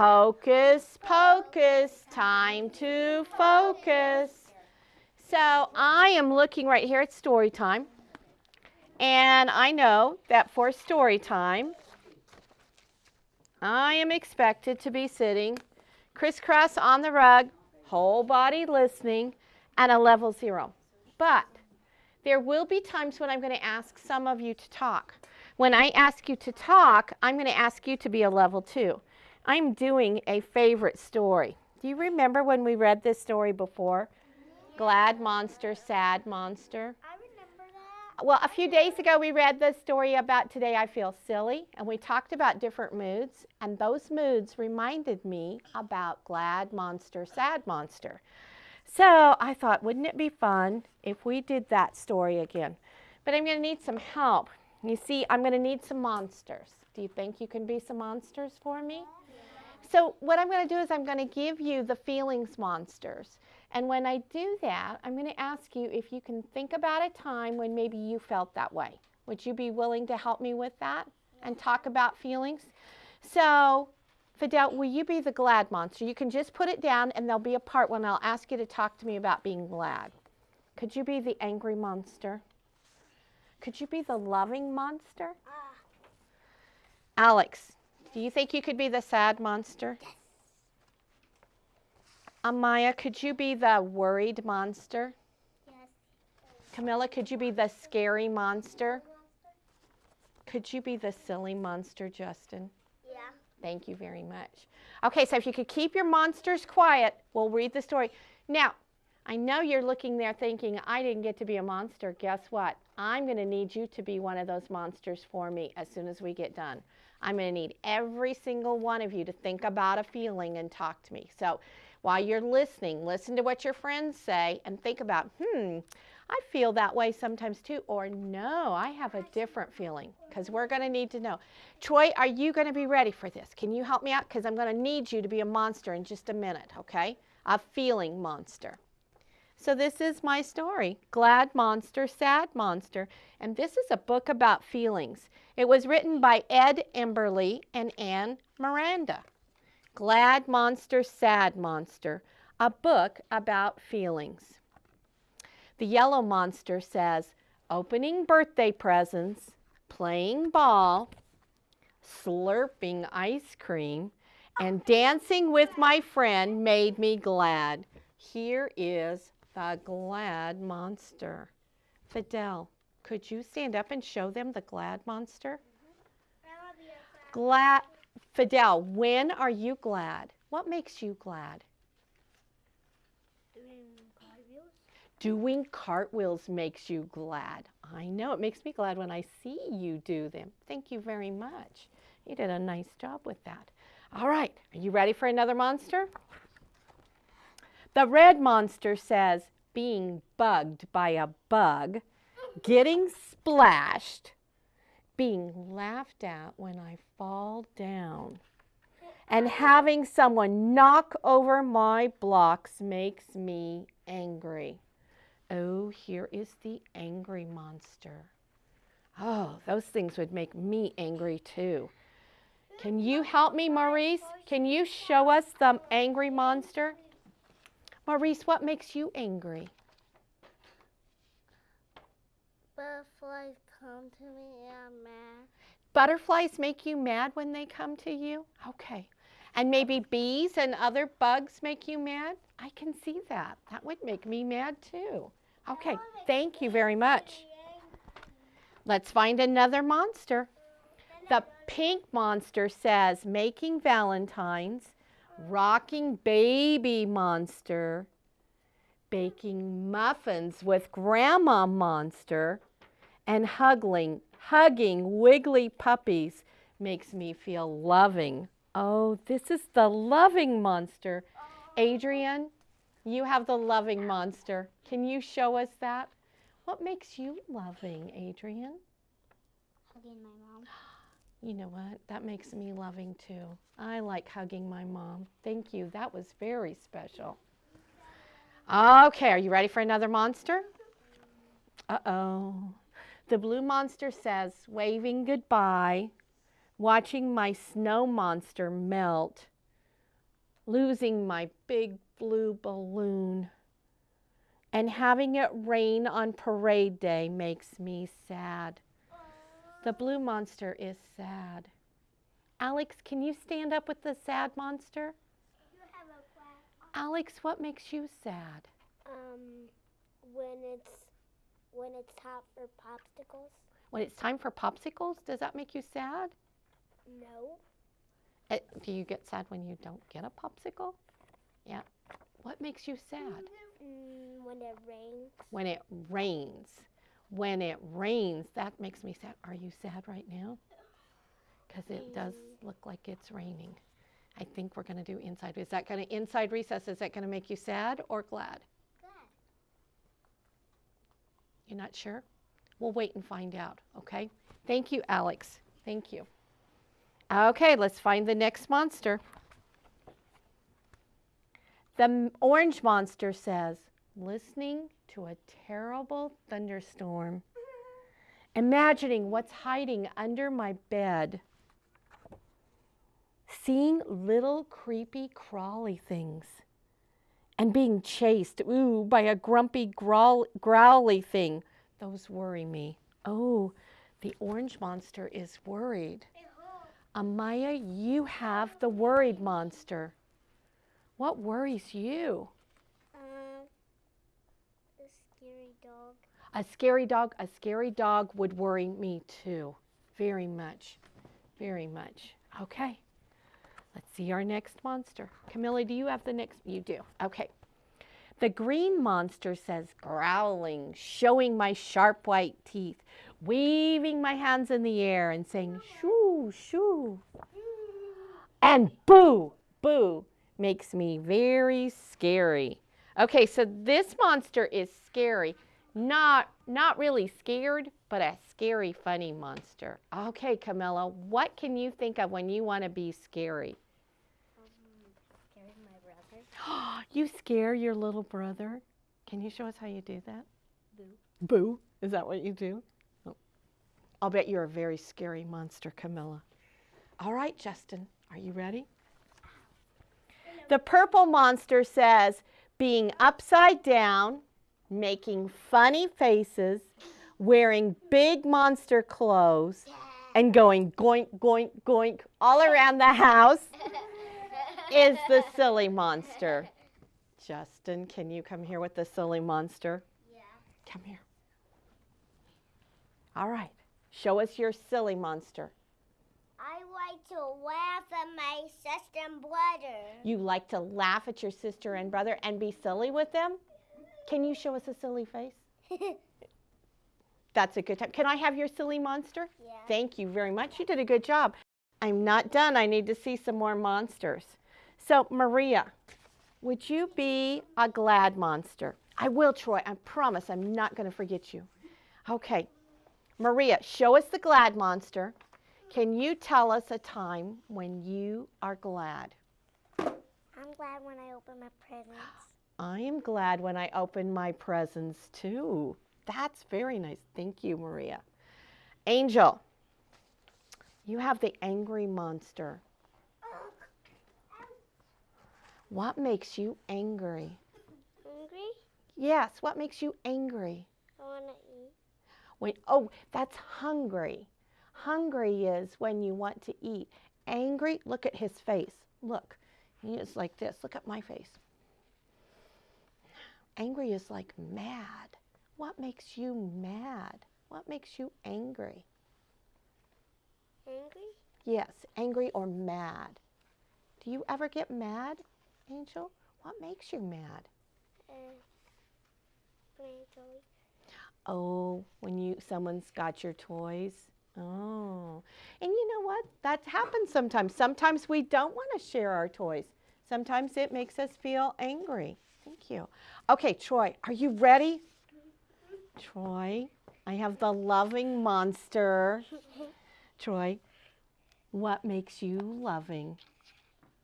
Hocus pocus, time to focus. So I am looking right here at story time. And I know that for story time, I am expected to be sitting crisscross on the rug, whole body listening, and a level zero. But there will be times when I'm going to ask some of you to talk. When I ask you to talk, I'm going to ask you to be a level two. I'm doing a favorite story. Do you remember when we read this story before? Glad monster, sad monster. I remember that. Well, a few days ago we read the story about Today I Feel Silly, and we talked about different moods, and those moods reminded me about glad monster, sad monster. So I thought, wouldn't it be fun if we did that story again? But I'm going to need some help. You see, I'm going to need some monsters. Do you think you can be some monsters for me? So what I'm going to do is I'm going to give you the feelings monsters. And when I do that, I'm going to ask you if you can think about a time when maybe you felt that way. Would you be willing to help me with that and talk about feelings? So Fidel, will you be the glad monster? You can just put it down and there'll be a part when I'll ask you to talk to me about being glad. Could you be the angry monster? Could you be the loving monster? Ah, Alex, do you think you could be the sad monster? Yes. Amaya, could you be the worried monster? yes. Camilla, could you be the scary monster? Could you be the silly monster, Justin? Yeah. Thank you very much. Okay, so if you could keep your monsters quiet, we'll read the story. Now, I know you're looking there thinking, I didn't get to be a monster. Guess what? I'm going to need you to be one of those monsters for me as soon as we get done. I'm going to need every single one of you to think about a feeling and talk to me. So while you're listening, listen to what your friends say and think about, hmm, I feel that way sometimes too. Or no, I have a different feeling because we're going to need to know. Troy, are you going to be ready for this? Can you help me out? Because I'm going to need you to be a monster in just a minute, okay? A feeling monster. So this is my story, Glad Monster, Sad Monster, and this is a book about feelings. It was written by Ed Emberley and Anne Miranda. Glad Monster, Sad Monster, a book about feelings. The yellow monster says, opening birthday presents, playing ball, slurping ice cream, and dancing with my friend made me glad. Here is the glad monster. Fidel, could you stand up and show them the glad monster? Glad, Fidel, when are you glad? What makes you glad? Doing cartwheels. Doing cartwheels makes you glad. I know, it makes me glad when I see you do them. Thank you very much. You did a nice job with that. All right, are you ready for another monster? The red monster says, being bugged by a bug, getting splashed, being laughed at when I fall down, and having someone knock over my blocks makes me angry. Oh, here is the angry monster. Oh, those things would make me angry too. Can you help me, Maurice? Can you show us the angry monster? Maurice, what makes you angry? Butterflies come to me and I'm mad. Butterflies make you mad when they come to you? Okay. And maybe bees and other bugs make you mad? I can see that. That would make me mad too. Okay, thank you very much. Let's find another monster. The pink monster says, making valentines, rocking baby monster, baking muffins with grandma monster, and hugging, hugging wiggly puppies makes me feel loving. Oh, this is the loving monster. Adrian, you have the loving monster. Can you show us that? What makes you loving, Adrian? Hugging my mom. You know what? That makes me loving too. I like hugging my mom. Thank you. That was very special. Okay, are you ready for another monster? Uh-oh. The blue monster says, waving goodbye, watching my snow monster melt, losing my big blue balloon. And having it rain on parade day makes me sad. The blue monster is sad. Alex, can you stand up with the sad monster? You have a quack. Alex, what makes you sad? Um, when it's when it's time for popsicles. When it's time for popsicles, does that make you sad? No. Uh, do you get sad when you don't get a popsicle? Yeah. What makes you sad? Mm, when it rains. When it rains. When it rains, that makes me sad. Are you sad right now? Because it does look like it's raining. I think we're going to do inside. Is that going to inside recess? Is that going to make you sad or glad? Good. You're not sure? We'll wait and find out, okay? Thank you, Alex. Thank you. Okay, let's find the next monster. The orange monster says, listening to a terrible thunderstorm, imagining what's hiding under my bed, seeing little creepy crawly things, and being chased, ooh, by a grumpy growl- growly thing. Those worry me. Oh, the orange monster is worried. Amaya, you have the worried monster. What worries you? Um, a scary dog. A scary dog, a scary dog would worry me too. Very much. Very much. Okay. Let's see our next monster. Camilla, do you have the next? You do. Okay. The green monster says, growling, showing my sharp white teeth, waving my hands in the air and saying, shoo, shoo. And boo, boo makes me very scary. Okay, so this monster is scary. Not not really scared, but a scary funny monster. Okay, Camilla, what can you think of when you want to be scary? Scared my brother. you scare your little brother? Can you show us how you do that? Boo. Boo? Is that what you do? Oh. I'll bet you're a very scary monster, Camilla. All right, Justin, are you ready? The purple monster says, being upside down, making funny faces, wearing big monster clothes, and going goink, goink, goink all around the house is the silly monster. Justin, can you come here with the silly monster? Yeah. Come here. All right. Show us your silly monster. I like to laugh at my sister and brother. You like to laugh at your sister and brother and be silly with them? Can you show us a silly face? That's a good time. Can I have your silly monster? yeah. Thank you very much. You did a good job. I'm not done. I need to see some more monsters. So, Maria, would you be a glad monster? I will, Troy. I promise I'm not going to forget you. Okay. Maria, show us the glad monster. Can you tell us a time when you are glad? I'm glad when I open my presents. I am glad when I open my presents too. That's very nice. Thank you, Maria. Angel, you have the angry monster. What makes you angry? Angry? Yes, what makes you angry? I want to eat. When oh, that's hungry. Hungry is when you want to eat. Angry, look at his face. Look. He is like this. Look at my face. Angry is like mad. What makes you mad? What makes you angry? Angry? Yes, angry or mad. Do you ever get mad, Angel? What makes you mad? Uh, playing toys. Oh, when you someone's got your toys. Oh. And you know what? That happens sometimes. Sometimes we don't want to share our toys. Sometimes it makes us feel angry. Thank you. Okay, Troy, are you ready? Troy, I have the loving monster. Troy, what makes you loving?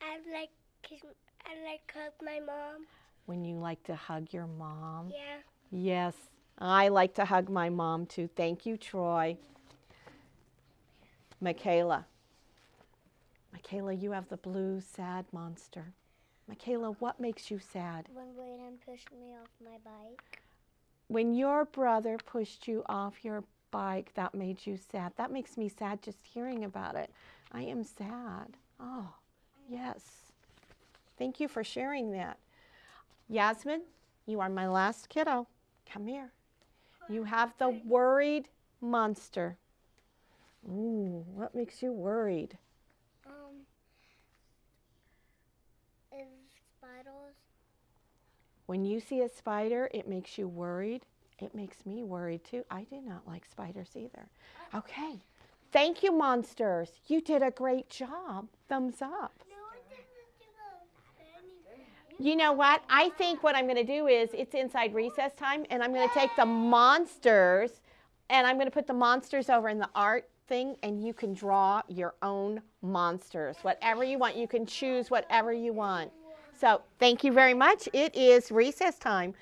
I like kiss, I like hug my mom. When you like to hug your mom? Yeah. Yes, I like to hug my mom too. Thank you, Troy. Michaela. Michaela, you have the blue sad monster. Michaela, what makes you sad? When Brayden pushed me off my bike. When your brother pushed you off your bike, that made you sad. That makes me sad just hearing about it. I am sad. Oh, yes. Thank you for sharing that. Yasmin, you are my last kiddo. Come here. You have the worried monster. Ooh, what makes you worried? Um, is spiders? When you see a spider, it makes you worried. It makes me worried too. I do not like spiders either. Okay. Thank you, monsters. You did a great job. Thumbs up. You know what? I think what I'm going to do is it's inside recess time, and I'm going to take the monsters and I'm going to put the monsters over in the art thing, and you can draw your own monsters. Whatever you want. You can choose whatever you want. So thank you very much. It is recess time.